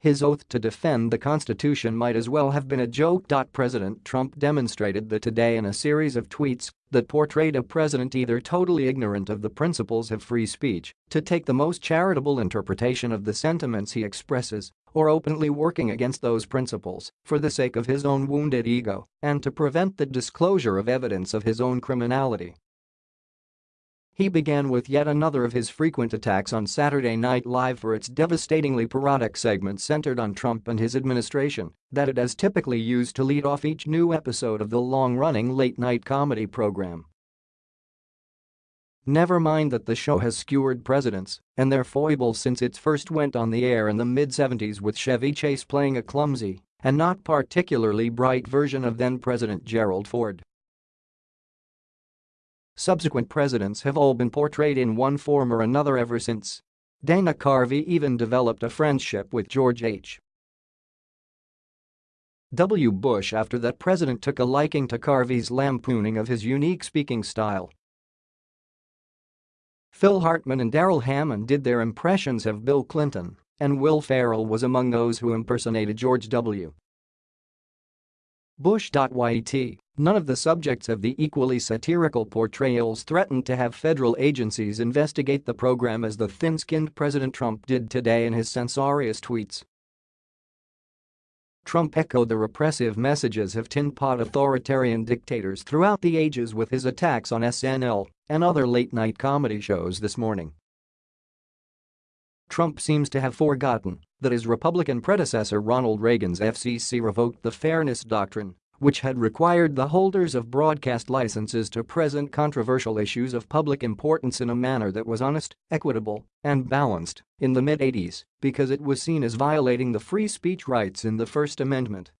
His oath to defend the Constitution might as well have been a joke. President Trump demonstrated that today in a series of tweets that portrayed a president either totally ignorant of the principles of free speech, to take the most charitable interpretation of the sentiments he expresses, or openly working against those principles for the sake of his own wounded ego and to prevent the disclosure of evidence of his own criminality. He began with yet another of his frequent attacks on Saturday Night Live for its devastatingly parodic segment centered on Trump and his administration that it has typically used to lead off each new episode of the long-running late-night comedy program. Never mind that the show has skewered presidents and their foibles since it first went on the air in the mid-70s with Chevy Chase playing a clumsy and not particularly bright version of then-President Gerald Ford. Subsequent presidents have all been portrayed in one form or another ever since. Dana Carvey even developed a friendship with George H. W. Bush after that president took a liking to Carvey's lampooning of his unique speaking style. Phil Hartman and Darrell Hammond did their impressions of Bill Clinton, and Will Ferrell was among those who impersonated George W. Bush.yt None of the subjects of the equally satirical portrayals threatened to have federal agencies investigate the program as the thin-skinned President Trump did today in his censorious tweets. Trump echoed the repressive messages of tin-pot authoritarian dictators throughout the ages with his attacks on SNL and other late-night comedy shows this morning. Trump seems to have forgotten that his Republican predecessor Ronald Reagan's FCC revoked the Fairness Doctrine which had required the holders of broadcast licenses to present controversial issues of public importance in a manner that was honest, equitable, and balanced in the mid-80s because it was seen as violating the free speech rights in the First Amendment.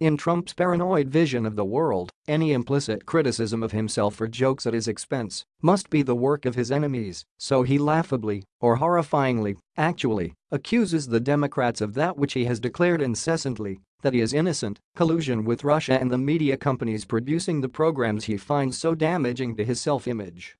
In Trump's paranoid vision of the world, any implicit criticism of himself or jokes at his expense must be the work of his enemies, so he laughably, or horrifyingly, actually, accuses the Democrats of that which he has declared incessantly that he is innocent, collusion with Russia and the media companies producing the programs he finds so damaging to his self-image.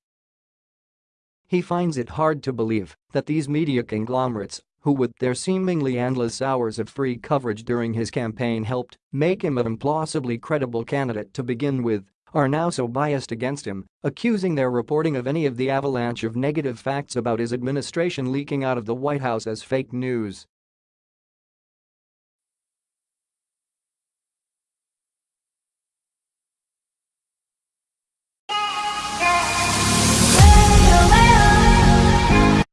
He finds it hard to believe that these media conglomerates, who with their seemingly endless hours of free coverage during his campaign helped make him an implausibly credible candidate to begin with, are now so biased against him, accusing their reporting of any of the avalanche of negative facts about his administration leaking out of the White House as fake news